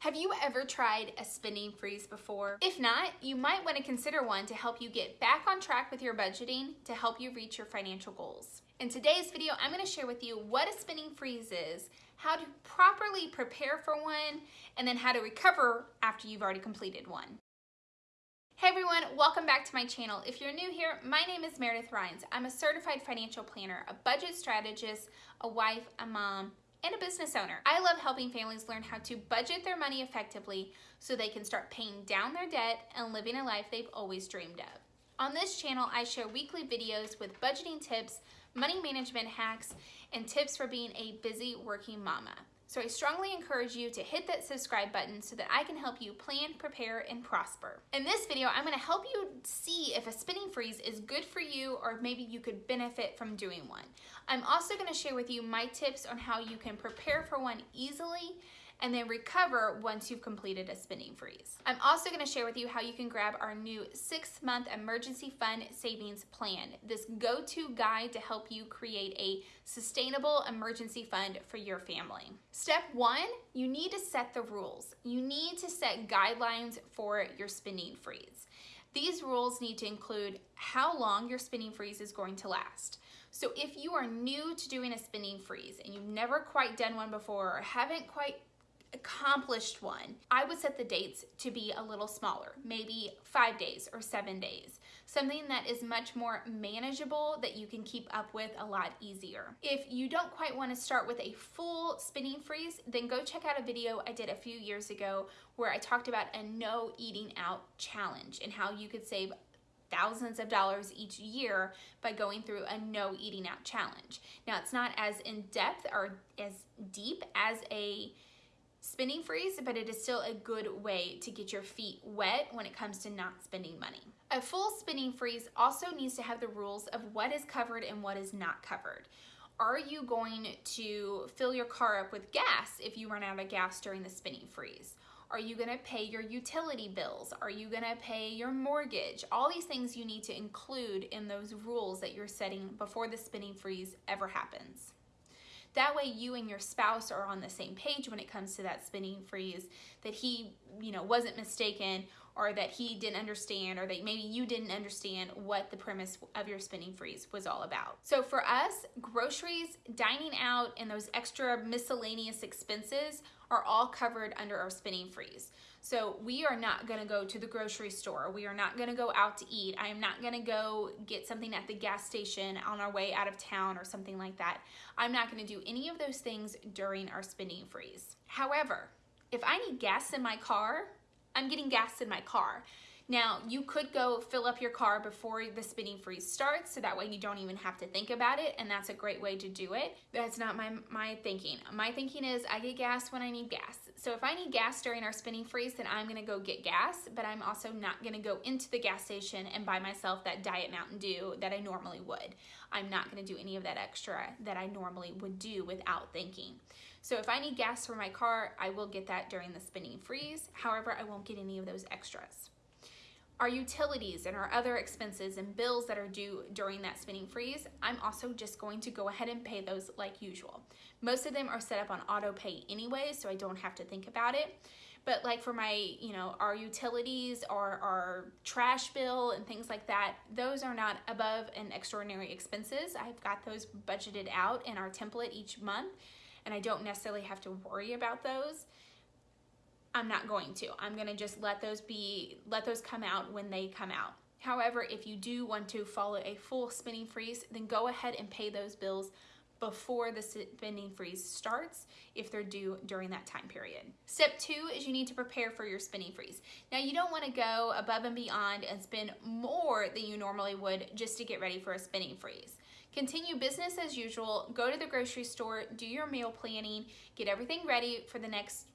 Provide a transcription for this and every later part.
Have you ever tried a spending freeze before? If not, you might want to consider one to help you get back on track with your budgeting to help you reach your financial goals. In today's video, I'm going to share with you what a spending freeze is, how to properly prepare for one, and then how to recover after you've already completed one. Hey everyone, welcome back to my channel. If you're new here, my name is Meredith Rhines. I'm a certified financial planner, a budget strategist, a wife, a mom, and a business owner. I love helping families learn how to budget their money effectively so they can start paying down their debt and living a life they've always dreamed of. On this channel, I share weekly videos with budgeting tips, money management hacks, and tips for being a busy working mama. So I strongly encourage you to hit that subscribe button so that I can help you plan, prepare, and prosper. In this video, I'm gonna help you see if a spinning freeze is good for you or maybe you could benefit from doing one. I'm also gonna share with you my tips on how you can prepare for one easily and then recover once you've completed a spending freeze. I'm also gonna share with you how you can grab our new six month emergency fund savings plan, this go-to guide to help you create a sustainable emergency fund for your family. Step one, you need to set the rules. You need to set guidelines for your spending freeze. These rules need to include how long your spending freeze is going to last. So if you are new to doing a spending freeze and you've never quite done one before or haven't quite accomplished one, I would set the dates to be a little smaller, maybe five days or seven days. Something that is much more manageable that you can keep up with a lot easier. If you don't quite want to start with a full spinning freeze, then go check out a video I did a few years ago where I talked about a no eating out challenge and how you could save thousands of dollars each year by going through a no eating out challenge. Now it's not as in depth or as deep as a spending freeze, but it is still a good way to get your feet wet when it comes to not spending money. A full spending freeze also needs to have the rules of what is covered and what is not covered. Are you going to fill your car up with gas if you run out of gas during the spending freeze? Are you gonna pay your utility bills? Are you gonna pay your mortgage? All these things you need to include in those rules that you're setting before the spending freeze ever happens. That way you and your spouse are on the same page when it comes to that spinning freeze, that he, you know, wasn't mistaken or that he didn't understand or that maybe you didn't understand what the premise of your spending freeze was all about. So for us, groceries, dining out, and those extra miscellaneous expenses are all covered under our spending freeze. So we are not gonna go to the grocery store. We are not gonna go out to eat. I am not gonna go get something at the gas station on our way out of town or something like that. I'm not gonna do any of those things during our spending freeze. However, if I need gas in my car, I'm getting gas in my car. Now, you could go fill up your car before the spinning freeze starts, so that way you don't even have to think about it, and that's a great way to do it. That's not my, my thinking. My thinking is I get gas when I need gas. So if I need gas during our spinning freeze, then I'm gonna go get gas, but I'm also not gonna go into the gas station and buy myself that Diet Mountain Dew that I normally would. I'm not gonna do any of that extra that I normally would do without thinking. So if I need gas for my car, I will get that during the spinning freeze. However, I won't get any of those extras. Our utilities and our other expenses and bills that are due during that spinning freeze, I'm also just going to go ahead and pay those like usual. Most of them are set up on auto pay anyway, so I don't have to think about it. But like for my, you know, our utilities or our trash bill and things like that, those are not above and extraordinary expenses. I've got those budgeted out in our template each month and I don't necessarily have to worry about those. I'm not going to. I'm gonna just let those be, let those come out when they come out. However, if you do want to follow a full spending freeze, then go ahead and pay those bills before the spending freeze starts if they're due during that time period. Step two is you need to prepare for your spending freeze. Now you don't wanna go above and beyond and spend more than you normally would just to get ready for a spending freeze. Continue business as usual, go to the grocery store, do your meal planning, get everything ready for the next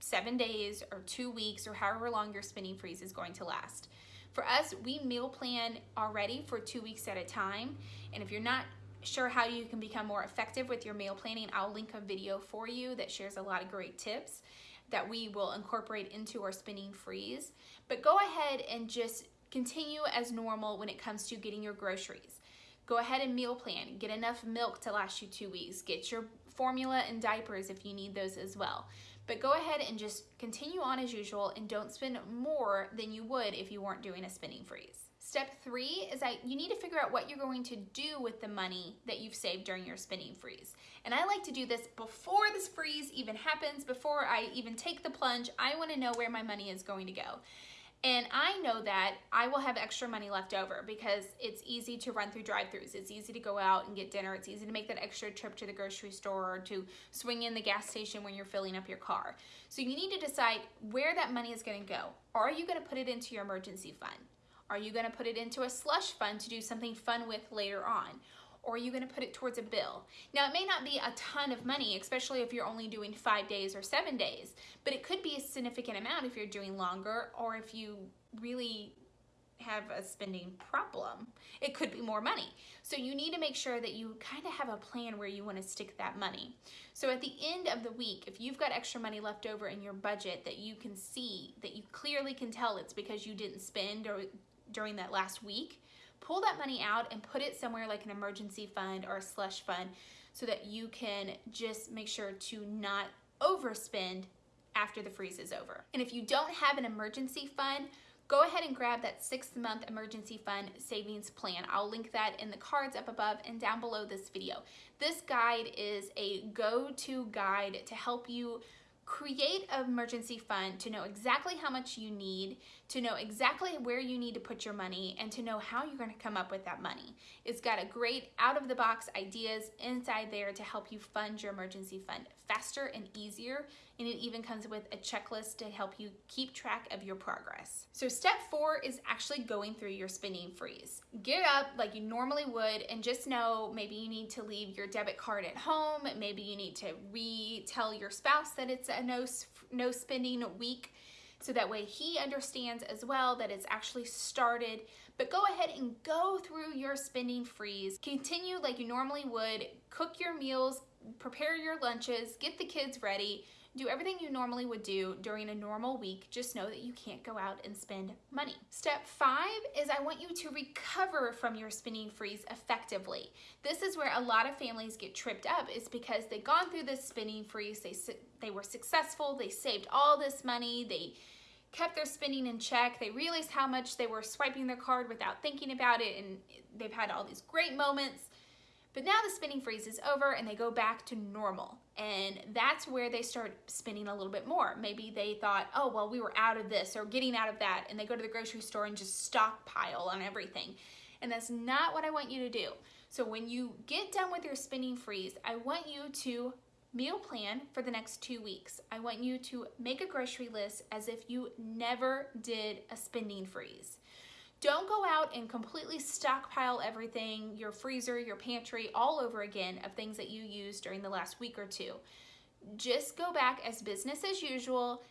seven days or two weeks or however long your spending freeze is going to last. For us, we meal plan already for two weeks at a time. And if you're not sure how you can become more effective with your meal planning, I'll link a video for you that shares a lot of great tips that we will incorporate into our spending freeze. But go ahead and just continue as normal when it comes to getting your groceries. Go ahead and meal plan. Get enough milk to last you two weeks. Get your formula and diapers if you need those as well. But go ahead and just continue on as usual and don't spend more than you would if you weren't doing a spending freeze. Step three is that you need to figure out what you're going to do with the money that you've saved during your spending freeze. And I like to do this before this freeze even happens, before I even take the plunge. I wanna know where my money is going to go. And I know that I will have extra money left over because it's easy to run through drive-throughs. It's easy to go out and get dinner. It's easy to make that extra trip to the grocery store or to swing in the gas station when you're filling up your car. So you need to decide where that money is gonna go. Are you gonna put it into your emergency fund? Are you gonna put it into a slush fund to do something fun with later on? Or are you going to put it towards a bill? Now, it may not be a ton of money, especially if you're only doing five days or seven days, but it could be a significant amount if you're doing longer or if you really have a spending problem. It could be more money. So you need to make sure that you kind of have a plan where you want to stick that money. So at the end of the week, if you've got extra money left over in your budget that you can see, that you clearly can tell it's because you didn't spend or during that last week, pull that money out and put it somewhere like an emergency fund or a slush fund so that you can just make sure to not overspend after the freeze is over. And if you don't have an emergency fund, go ahead and grab that six month emergency fund savings plan. I'll link that in the cards up above and down below this video. This guide is a go-to guide to help you create an emergency fund to know exactly how much you need, to know exactly where you need to put your money, and to know how you're going to come up with that money. It's got a great out of the box ideas inside there to help you fund your emergency fund faster and easier. And it even comes with a checklist to help you keep track of your progress. So step four is actually going through your spending freeze. Get up like you normally would and just know maybe you need to leave your debit card at home. Maybe you need to retell your spouse that it's a no, no spending week so that way he understands as well that it's actually started. But go ahead and go through your spending freeze. Continue like you normally would. Cook your meals, prepare your lunches, get the kids ready, do everything you normally would do during a normal week. Just know that you can't go out and spend money. Step five is I want you to recover from your spending freeze effectively. This is where a lot of families get tripped up is because they've gone through this spending freeze, they, they were successful, they saved all this money, they kept their spending in check. They realized how much they were swiping their card without thinking about it and they've had all these great moments. But now the spinning freeze is over and they go back to normal. And that's where they start spinning a little bit more. Maybe they thought, oh, well, we were out of this or getting out of that. And they go to the grocery store and just stockpile on everything. And that's not what I want you to do. So when you get done with your spinning freeze, I want you to meal plan for the next two weeks. I want you to make a grocery list as if you never did a spending freeze. Don't go out and completely stockpile everything, your freezer, your pantry, all over again of things that you used during the last week or two. Just go back as business as usual,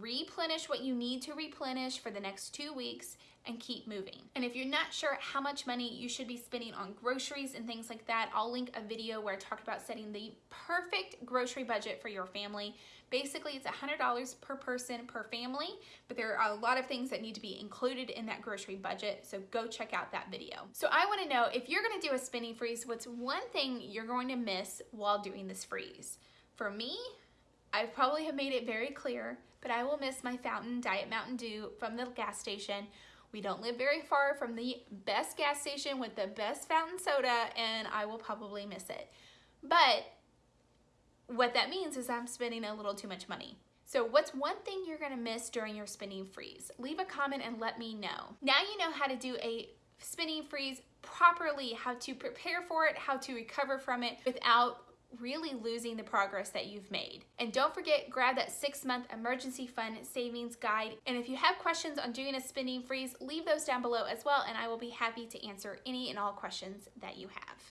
replenish what you need to replenish for the next two weeks, and keep moving. And if you're not sure how much money you should be spending on groceries and things like that, I'll link a video where I talked about setting the perfect grocery budget for your family. Basically, it's $100 per person per family, but there are a lot of things that need to be included in that grocery budget, so go check out that video. So I wanna know, if you're gonna do a spending freeze, what's one thing you're going to miss while doing this freeze? For me, I probably have made it very clear, but I will miss my fountain Diet Mountain Dew from the gas station we don't live very far from the best gas station with the best fountain soda and I will probably miss it. But what that means is I'm spending a little too much money. So what's one thing you're gonna miss during your spinning freeze? Leave a comment and let me know. Now you know how to do a spinning freeze properly, how to prepare for it, how to recover from it without really losing the progress that you've made. And don't forget, grab that six month emergency fund savings guide. And if you have questions on doing a spending freeze, leave those down below as well, and I will be happy to answer any and all questions that you have.